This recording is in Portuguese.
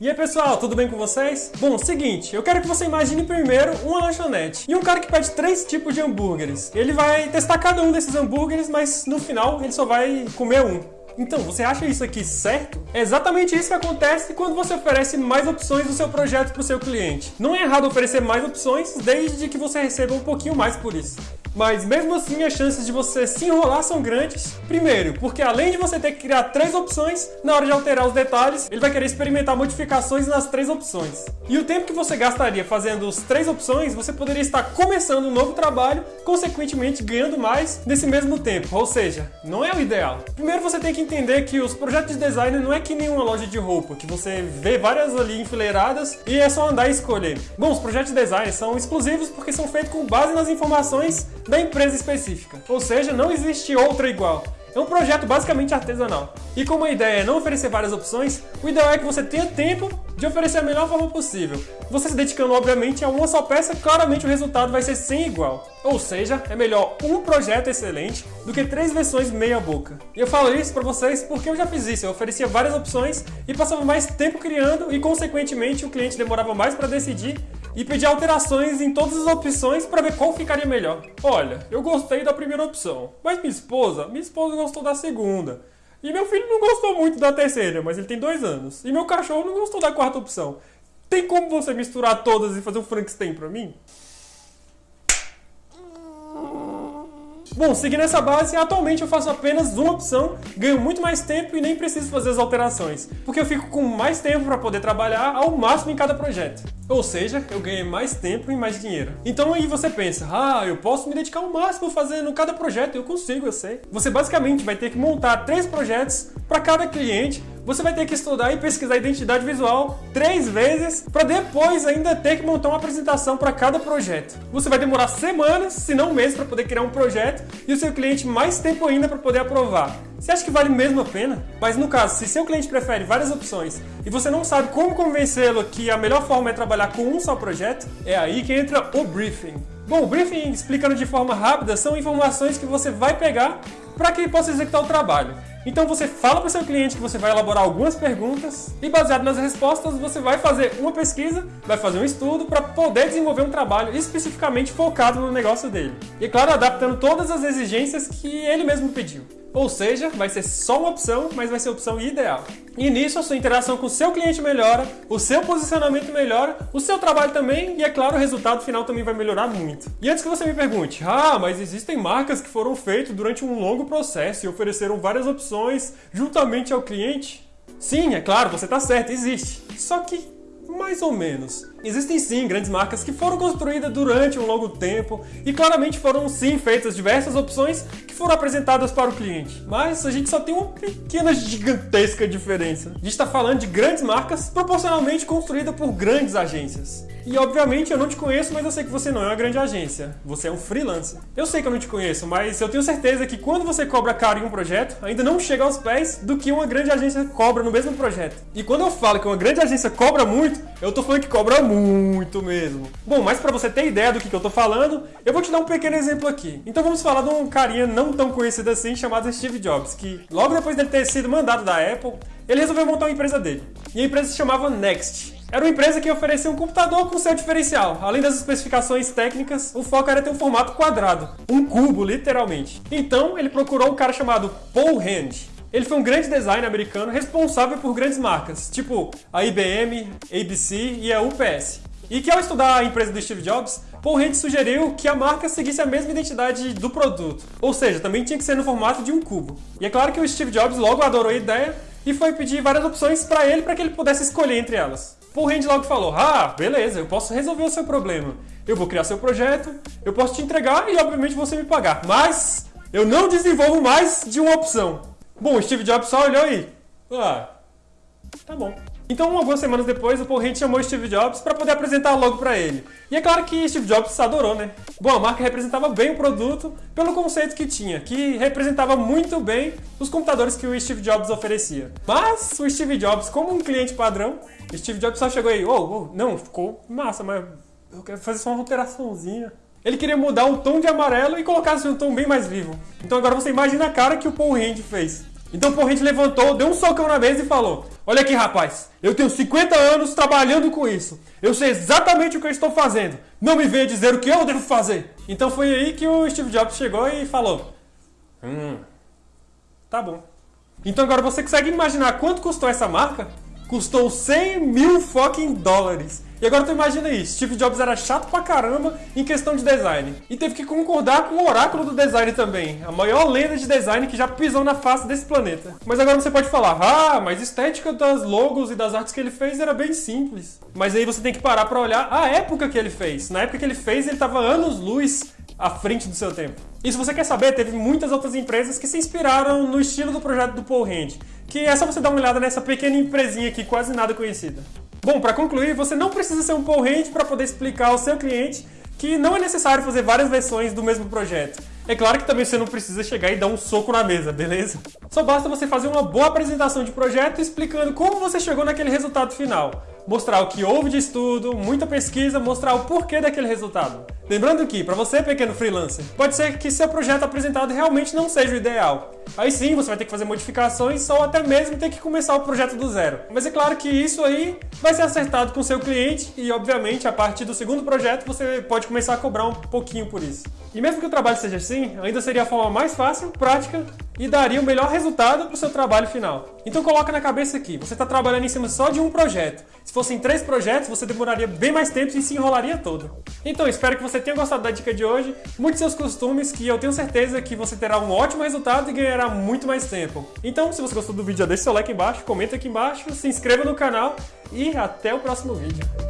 E aí pessoal, tudo bem com vocês? Bom, seguinte, eu quero que você imagine primeiro uma lanchonete e um cara que pede três tipos de hambúrgueres. Ele vai testar cada um desses hambúrgueres, mas no final ele só vai comer um. Então, você acha isso aqui certo? É exatamente isso que acontece quando você oferece mais opções do seu projeto para o seu cliente. Não é errado oferecer mais opções, desde que você receba um pouquinho mais por isso. Mas mesmo assim as chances de você se enrolar são grandes. Primeiro, porque além de você ter que criar três opções, na hora de alterar os detalhes, ele vai querer experimentar modificações nas três opções. E o tempo que você gastaria fazendo as três opções, você poderia estar começando um novo trabalho, consequentemente ganhando mais nesse mesmo tempo. Ou seja, não é o ideal. Primeiro você tem que entender que os projetos de design não é que nem uma loja de roupa, que você vê várias ali enfileiradas e é só andar e escolher. Bom, os projetos de design são exclusivos porque são feitos com base nas informações da empresa específica. Ou seja, não existe outra igual. É um projeto basicamente artesanal. E como a ideia é não oferecer várias opções, o ideal é que você tenha tempo de oferecer a melhor forma possível. Você se dedicando, obviamente, a uma só peça, claramente o resultado vai ser sem igual. Ou seja, é melhor um projeto excelente do que três versões meia boca. E eu falo isso para vocês porque eu já fiz isso. Eu oferecia várias opções e passava mais tempo criando e, consequentemente, o cliente demorava mais para decidir e pedir alterações em todas as opções para ver qual ficaria melhor. Olha, eu gostei da primeira opção, mas minha esposa, minha esposa gostou da segunda. E meu filho não gostou muito da terceira, mas ele tem dois anos. E meu cachorro não gostou da quarta opção. Tem como você misturar todas e fazer um Frankenstein pra mim? Bom, seguindo essa base, atualmente eu faço apenas uma opção, ganho muito mais tempo e nem preciso fazer as alterações, porque eu fico com mais tempo para poder trabalhar ao máximo em cada projeto. Ou seja, eu ganhei mais tempo e mais dinheiro. Então aí você pensa, ah, eu posso me dedicar ao máximo fazendo cada projeto, eu consigo, eu sei. Você basicamente vai ter que montar três projetos para cada cliente você vai ter que estudar e pesquisar identidade visual três vezes para depois ainda ter que montar uma apresentação para cada projeto. Você vai demorar semanas, se não meses, para poder criar um projeto e o seu cliente mais tempo ainda para poder aprovar. Você acha que vale mesmo a pena? Mas no caso, se seu cliente prefere várias opções e você não sabe como convencê-lo que a melhor forma é trabalhar com um só projeto, é aí que entra o briefing. Bom, o briefing, explicando de forma rápida, são informações que você vai pegar para que ele possa executar o trabalho. Então você fala para o seu cliente que você vai elaborar algumas perguntas e baseado nas respostas você vai fazer uma pesquisa, vai fazer um estudo para poder desenvolver um trabalho especificamente focado no negócio dele. E claro, adaptando todas as exigências que ele mesmo pediu. Ou seja, vai ser só uma opção, mas vai ser a opção ideal. E nisso a sua interação com o seu cliente melhora, o seu posicionamento melhora, o seu trabalho também e, é claro, o resultado final também vai melhorar muito. E antes que você me pergunte, ah, mas existem marcas que foram feitas durante um longo processo e ofereceram várias opções juntamente ao cliente? Sim, é claro, você está certo, existe. Só que mais ou menos. Existem sim grandes marcas que foram construídas durante um longo tempo e claramente foram sim feitas diversas opções que foram apresentadas para o cliente. Mas a gente só tem uma pequena gigantesca diferença. A gente está falando de grandes marcas proporcionalmente construídas por grandes agências. E obviamente eu não te conheço, mas eu sei que você não é uma grande agência. Você é um freelancer. Eu sei que eu não te conheço, mas eu tenho certeza que quando você cobra caro em um projeto, ainda não chega aos pés do que uma grande agência cobra no mesmo projeto. E quando eu falo que uma grande agência cobra muito, eu tô falando que cobra muito mesmo. Bom, mas para você ter ideia do que, que eu tô falando, eu vou te dar um pequeno exemplo aqui. Então vamos falar de um carinha não tão conhecido assim chamado Steve Jobs, que logo depois dele ter sido mandado da Apple, ele resolveu montar uma empresa dele. E a empresa se chamava Next. Era uma empresa que oferecia um computador com seu diferencial. Além das especificações técnicas, o foco era ter um formato quadrado, um cubo, literalmente. Então, ele procurou um cara chamado Paul Hand. Ele foi um grande designer americano responsável por grandes marcas, tipo a IBM, ABC e a UPS. E que ao estudar a empresa do Steve Jobs, Paul Hand sugeriu que a marca seguisse a mesma identidade do produto, ou seja, também tinha que ser no formato de um cubo. E é claro que o Steve Jobs logo adorou a ideia e foi pedir várias opções para ele para que ele pudesse escolher entre elas. Paul Hand logo falou: Ah, beleza, eu posso resolver o seu problema. Eu vou criar seu projeto, eu posso te entregar e obviamente você me pagar. Mas eu não desenvolvo mais de uma opção. Bom, o Steve Jobs só olhou aí. Ah, tá bom. Então, algumas semanas depois, o Paul Hint chamou Steve Jobs para poder apresentar logo para ele. E é claro que Steve Jobs adorou, né? Bom, a marca representava bem o produto pelo conceito que tinha, que representava muito bem os computadores que o Steve Jobs oferecia. Mas o Steve Jobs, como um cliente padrão, Steve Jobs só chegou aí, oh, oh, não, ficou massa, mas eu quero fazer só uma alteraçãozinha. Ele queria mudar o tom de amarelo e colocar assim, um tom bem mais vivo. Então agora você imagina a cara que o Paul Hand fez. Então o Porrente levantou, deu um socão na mesa e falou: Olha aqui, rapaz, eu tenho 50 anos trabalhando com isso. Eu sei exatamente o que eu estou fazendo. Não me venha dizer o que eu devo fazer. Então foi aí que o Steve Jobs chegou e falou: Hum, tá bom. Então agora você consegue imaginar quanto custou essa marca? Custou 100 mil fucking dólares. E agora tu imagina isso, Steve Jobs era chato pra caramba em questão de design. E teve que concordar com o oráculo do design também, a maior lenda de design que já pisou na face desse planeta. Mas agora você pode falar, ah, mas a estética das logos e das artes que ele fez era bem simples. Mas aí você tem que parar pra olhar a época que ele fez. Na época que ele fez, ele tava anos-luz à frente do seu tempo. E se você quer saber, teve muitas outras empresas que se inspiraram no estilo do projeto do Paul Hand, que é só você dar uma olhada nessa pequena empresinha aqui, quase nada conhecida. Bom, para concluir, você não precisa ser um Paul Hand para poder explicar ao seu cliente que não é necessário fazer várias versões do mesmo projeto. É claro que também você não precisa chegar e dar um soco na mesa, beleza? Só basta você fazer uma boa apresentação de projeto explicando como você chegou naquele resultado final. Mostrar o que houve de estudo, muita pesquisa, mostrar o porquê daquele resultado. Lembrando que, para você pequeno freelancer, pode ser que seu projeto apresentado realmente não seja o ideal. Aí sim, você vai ter que fazer modificações ou até mesmo ter que começar o projeto do zero. Mas é claro que isso aí vai ser acertado com seu cliente e, obviamente, a partir do segundo projeto você pode começar a cobrar um pouquinho por isso. E mesmo que o trabalho seja assim, ainda seria a forma mais fácil, prática e daria o melhor resultado para o seu trabalho final. Então coloca na cabeça aqui, você está trabalhando em cima só de um projeto. Se fossem três projetos, você demoraria bem mais tempo e se enrolaria todo. Então espero que você tenha gostado da dica de hoje, mude seus costumes, que eu tenho certeza que você terá um ótimo resultado e ganhará muito mais tempo. Então se você gostou do vídeo, já deixa seu like embaixo, comenta aqui embaixo, se inscreva no canal e até o próximo vídeo.